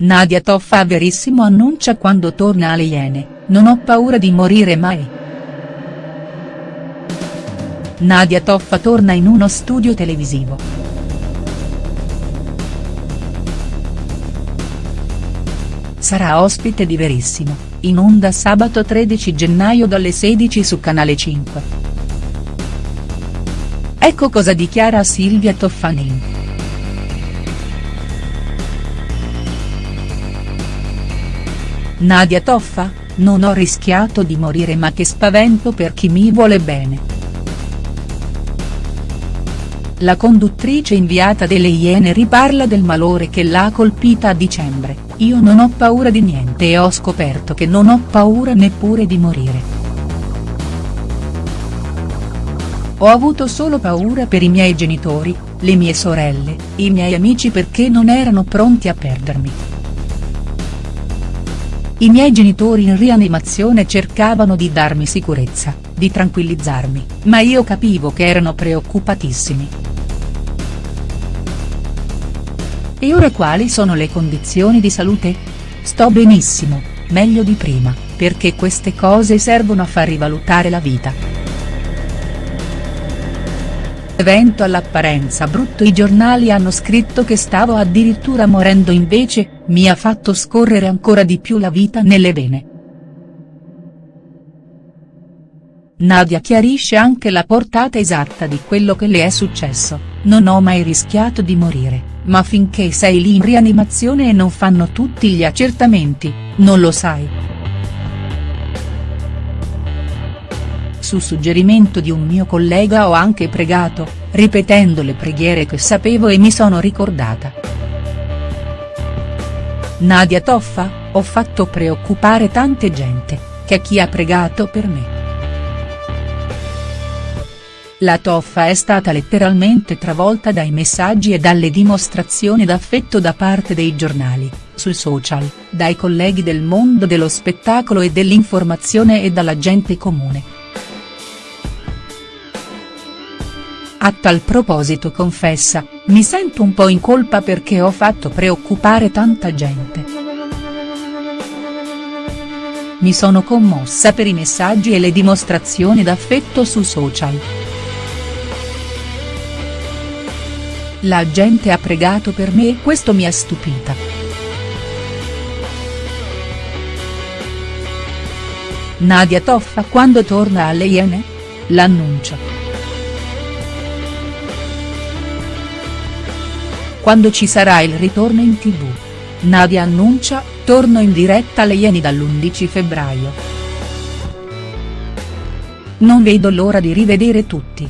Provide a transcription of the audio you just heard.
Nadia Toffa a Verissimo annuncia quando torna alle Iene, non ho paura di morire mai. Nadia Toffa torna in uno studio televisivo. Sarà ospite di Verissimo, in onda sabato 13 gennaio dalle 16 su Canale 5. Ecco cosa dichiara Silvia Toffanin. Nadia Toffa, non ho rischiato di morire ma che spavento per chi mi vuole bene. La conduttrice inviata delle Iene riparla del malore che l'ha colpita a dicembre, io non ho paura di niente e ho scoperto che non ho paura neppure di morire. Ho avuto solo paura per i miei genitori, le mie sorelle, i miei amici perché non erano pronti a perdermi. I miei genitori in rianimazione cercavano di darmi sicurezza, di tranquillizzarmi, ma io capivo che erano preoccupatissimi. E ora quali sono le condizioni di salute? Sto benissimo, meglio di prima, perché queste cose servono a far rivalutare la vita. Evento all'apparenza brutto i giornali hanno scritto che stavo addirittura morendo invece, mi ha fatto scorrere ancora di più la vita nelle vene. Nadia chiarisce anche la portata esatta di quello che le è successo, non ho mai rischiato di morire, ma finché sei lì in rianimazione e non fanno tutti gli accertamenti, non lo sai. Su suggerimento di un mio collega ho anche pregato, ripetendo le preghiere che sapevo e mi sono ricordata. Nadia Toffa, ho fatto preoccupare tante gente, che chi ha pregato per me. La Toffa è stata letteralmente travolta dai messaggi e dalle dimostrazioni d'affetto da parte dei giornali, sui social, dai colleghi del mondo dello spettacolo e dell'informazione e dalla gente comune. A tal proposito confessa, mi sento un po' in colpa perché ho fatto preoccupare tanta gente. Mi sono commossa per i messaggi e le dimostrazioni d'affetto su social. La gente ha pregato per me e questo mi ha stupita. Nadia Toffa quando torna alle Iene? L'annuncio. Quando ci sarà il ritorno in tv. Nadia annuncia, torno in diretta alle Ieni dall'11 febbraio. Non vedo l'ora di rivedere tutti.